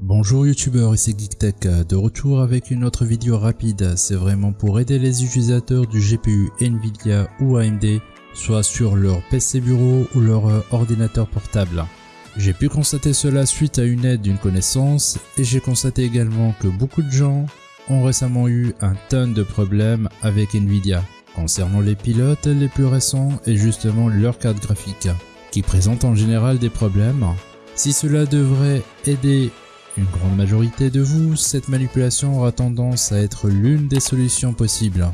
Bonjour youtubeurs, ici GeekTech, de retour avec une autre vidéo rapide, c'est vraiment pour aider les utilisateurs du GPU Nvidia ou AMD, soit sur leur PC bureau ou leur ordinateur portable. J'ai pu constater cela suite à une aide d'une connaissance et j'ai constaté également que beaucoup de gens ont récemment eu un tonne de problèmes avec Nvidia concernant les pilotes les plus récents et justement leur carte graphique qui présentent en général des problèmes. Si cela devrait aider une grande majorité de vous, cette manipulation aura tendance à être l'une des solutions possibles.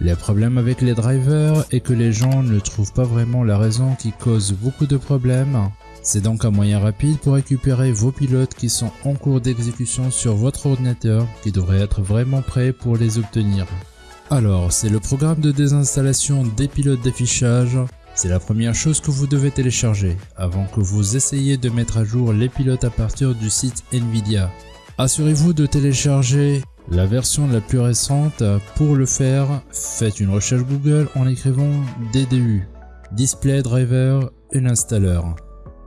Le problème avec les drivers est que les gens ne trouvent pas vraiment la raison qui cause beaucoup de problèmes. C'est donc un moyen rapide pour récupérer vos pilotes qui sont en cours d'exécution sur votre ordinateur qui devrait être vraiment prêt pour les obtenir. Alors, c'est le programme de désinstallation des pilotes d'affichage c'est la première chose que vous devez télécharger avant que vous essayiez de mettre à jour les pilotes à partir du site Nvidia. Assurez-vous de télécharger la version la plus récente. Pour le faire, faites une recherche Google en écrivant DDU, Display Driver Installer.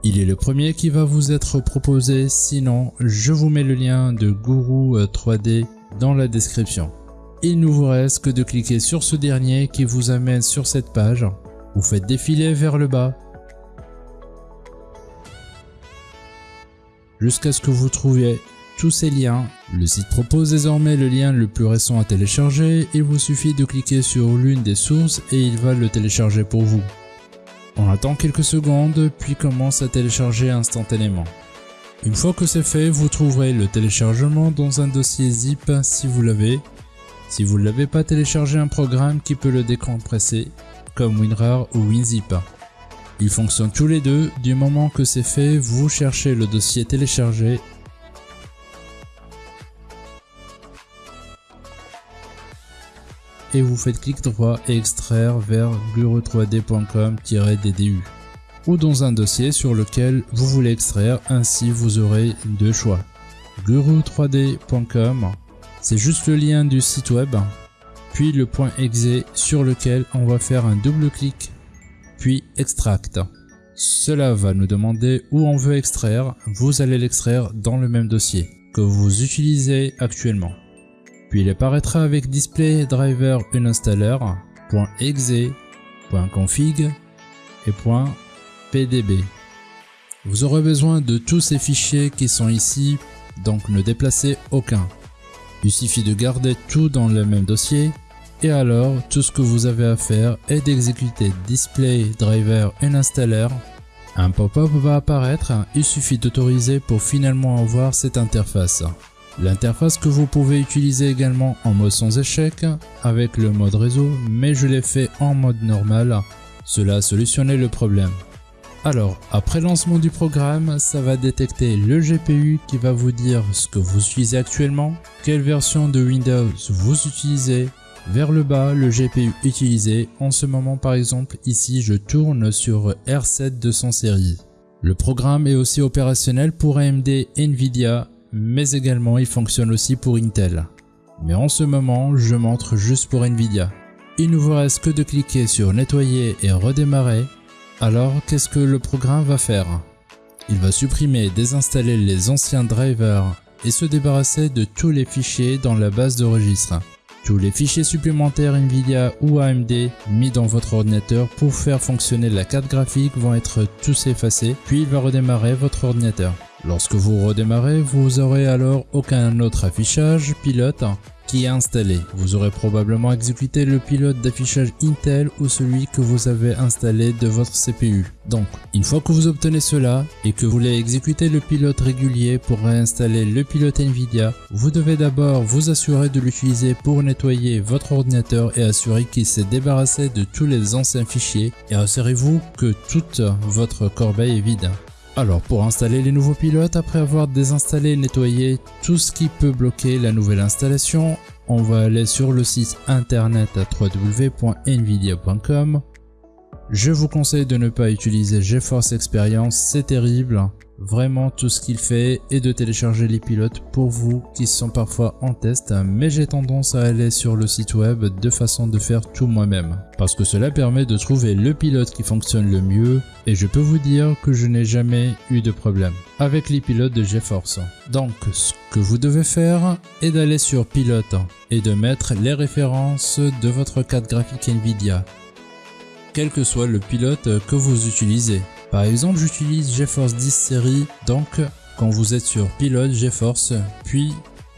Il est le premier qui va vous être proposé, sinon je vous mets le lien de Guru 3D dans la description. Il ne vous reste que de cliquer sur ce dernier qui vous amène sur cette page vous faites défiler vers le bas jusqu'à ce que vous trouviez tous ces liens. Le site propose désormais le lien le plus récent à télécharger, il vous suffit de cliquer sur l'une des sources et il va le télécharger pour vous. On attend quelques secondes puis commence à télécharger instantanément. Une fois que c'est fait, vous trouverez le téléchargement dans un dossier zip si vous l'avez. Si vous ne l'avez pas téléchargé un programme qui peut le décompresser comme WinRAR ou WinZip. Ils fonctionnent tous les deux, du moment que c'est fait, vous cherchez le dossier téléchargé et vous faites clic droit et extraire vers guru3d.com-ddu ou dans un dossier sur lequel vous voulez extraire, ainsi vous aurez deux choix. guru3d.com, c'est juste le lien du site web puis le point exe sur lequel on va faire un double clic, puis extract. Cela va nous demander où on veut extraire, vous allez l'extraire dans le même dossier que vous utilisez actuellement. Puis il apparaîtra avec display driver uninstaller, .exe, .config et .pdb. Vous aurez besoin de tous ces fichiers qui sont ici, donc ne déplacez aucun. Il suffit de garder tout dans le même dossier et alors tout ce que vous avez à faire est d'exécuter display driver installer. Un pop-up va apparaître, il suffit d'autoriser pour finalement avoir cette interface. L'interface que vous pouvez utiliser également en mode sans échec avec le mode réseau mais je l'ai fait en mode normal, cela a solutionné le problème. Alors, après lancement du programme, ça va détecter le GPU qui va vous dire ce que vous utilisez actuellement, quelle version de Windows vous utilisez, vers le bas, le GPU utilisé, en ce moment par exemple, ici je tourne sur R7 de son série. Le programme est aussi opérationnel pour AMD Nvidia, mais également il fonctionne aussi pour Intel. Mais en ce moment, je montre juste pour Nvidia. Il ne vous reste que de cliquer sur nettoyer et redémarrer alors, qu'est-ce que le programme va faire? Il va supprimer et désinstaller les anciens drivers et se débarrasser de tous les fichiers dans la base de registre. Tous les fichiers supplémentaires Nvidia ou AMD mis dans votre ordinateur pour faire fonctionner la carte graphique vont être tous effacés, puis il va redémarrer votre ordinateur. Lorsque vous redémarrez, vous aurez alors aucun autre affichage pilote qui est installé. Vous aurez probablement exécuté le pilote d'affichage Intel ou celui que vous avez installé de votre CPU. Donc, une fois que vous obtenez cela et que vous voulez exécuter le pilote régulier pour réinstaller le pilote Nvidia, vous devez d'abord vous assurer de l'utiliser pour nettoyer votre ordinateur et assurer qu'il s'est débarrassé de tous les anciens fichiers et assurez-vous que toute votre corbeille est vide. Alors pour installer les nouveaux pilotes, après avoir désinstallé et nettoyé tout ce qui peut bloquer la nouvelle installation, on va aller sur le site internet à www.nvidia.com. Je vous conseille de ne pas utiliser GeForce Experience, c'est terrible. Vraiment tout ce qu'il fait est de télécharger les pilotes pour vous qui sont parfois en test, mais j'ai tendance à aller sur le site web de façon de faire tout moi-même. Parce que cela permet de trouver le pilote qui fonctionne le mieux Et je peux vous dire que je n'ai jamais eu de problème avec les pilotes de GeForce. Donc ce que vous devez faire est d'aller sur pilote et de mettre les références de votre carte graphique Nvidia. Quel que soit le pilote que vous utilisez. Par exemple j'utilise GeForce 10 série donc quand vous êtes sur pilote GeForce puis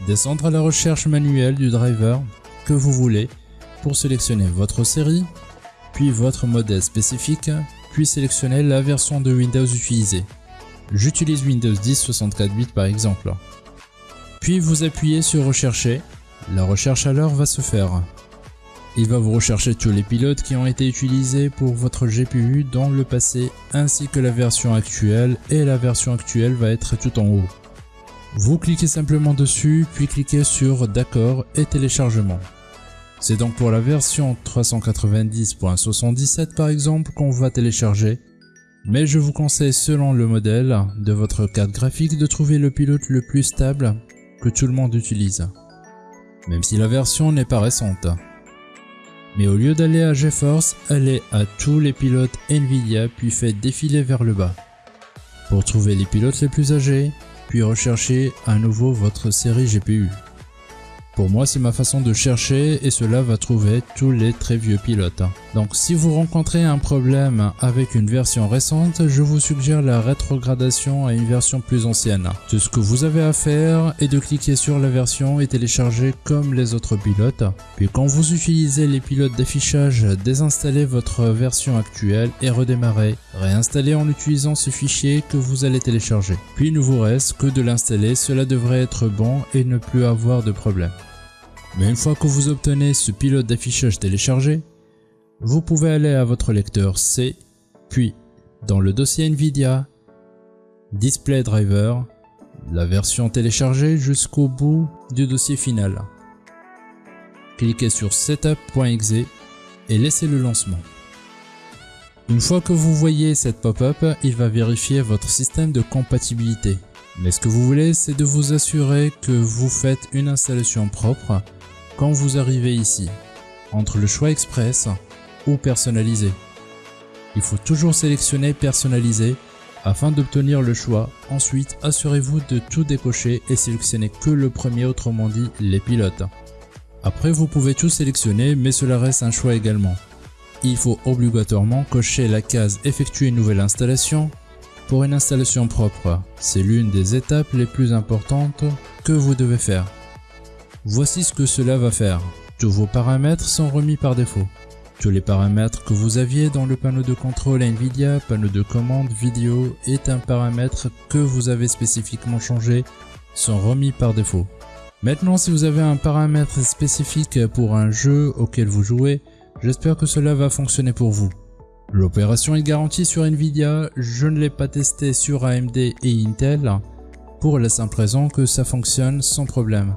descendre à la recherche manuelle du driver que vous voulez pour sélectionner votre série puis votre modèle spécifique puis sélectionner la version de Windows utilisée. J'utilise Windows 10 64 bits par exemple. Puis vous appuyez sur rechercher, la recherche alors va se faire. Il va vous rechercher tous les pilotes qui ont été utilisés pour votre GPU dans le passé ainsi que la version actuelle et la version actuelle va être tout en haut. Vous cliquez simplement dessus puis cliquez sur d'accord et téléchargement. C'est donc pour la version 390.77 par exemple qu'on va télécharger, mais je vous conseille selon le modèle de votre carte graphique de trouver le pilote le plus stable que tout le monde utilise, même si la version n'est pas récente. Mais au lieu d'aller à GeForce, allez à tous les pilotes Nvidia puis faites défiler vers le bas. Pour trouver les pilotes les plus âgés, puis recherchez à nouveau votre série GPU. Pour moi, c'est ma façon de chercher et cela va trouver tous les très vieux pilotes. Donc si vous rencontrez un problème avec une version récente, je vous suggère la rétrogradation à une version plus ancienne. Tout ce que vous avez à faire est de cliquer sur la version et télécharger comme les autres pilotes. Puis quand vous utilisez les pilotes d'affichage, désinstallez votre version actuelle et redémarrez. Réinstallez en utilisant ce fichier que vous allez télécharger. Puis il ne vous reste que de l'installer, cela devrait être bon et ne plus avoir de problème. Mais une fois que vous obtenez ce pilote d'affichage téléchargé, vous pouvez aller à votre lecteur C, puis dans le dossier NVIDIA, Display Driver, la version téléchargée jusqu'au bout du dossier final. Cliquez sur Setup.exe et laissez le lancement. Une fois que vous voyez cette pop-up, il va vérifier votre système de compatibilité. Mais ce que vous voulez, c'est de vous assurer que vous faites une installation propre quand vous arrivez ici, entre le choix express ou personnalisé. Il faut toujours sélectionner personnalisé afin d'obtenir le choix. Ensuite, assurez-vous de tout décocher et sélectionnez que le premier, autrement dit les pilotes. Après, vous pouvez tout sélectionner, mais cela reste un choix également. Il faut obligatoirement cocher la case effectuer une nouvelle installation pour une installation propre. C'est l'une des étapes les plus importantes que vous devez faire. Voici ce que cela va faire. Tous vos paramètres sont remis par défaut. Tous les paramètres que vous aviez dans le panneau de contrôle NVIDIA, panneau de commande, vidéo est un paramètre que vous avez spécifiquement changé sont remis par défaut. Maintenant si vous avez un paramètre spécifique pour un jeu auquel vous jouez, j'espère que cela va fonctionner pour vous. L'opération est garantie sur Nvidia, je ne l'ai pas testé sur AMD et Intel, pour la simple raison que ça fonctionne sans problème.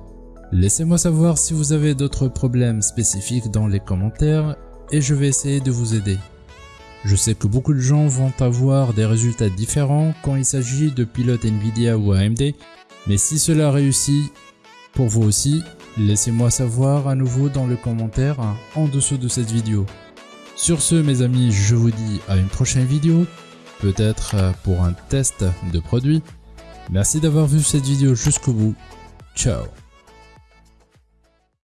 Laissez-moi savoir si vous avez d'autres problèmes spécifiques dans les commentaires et je vais essayer de vous aider. Je sais que beaucoup de gens vont avoir des résultats différents quand il s'agit de pilotes Nvidia ou AMD, mais si cela réussit pour vous aussi, laissez-moi savoir à nouveau dans le commentaire en dessous de cette vidéo. Sur ce mes amis, je vous dis à une prochaine vidéo, peut-être pour un test de produit. Merci d'avoir vu cette vidéo jusqu'au bout. Ciao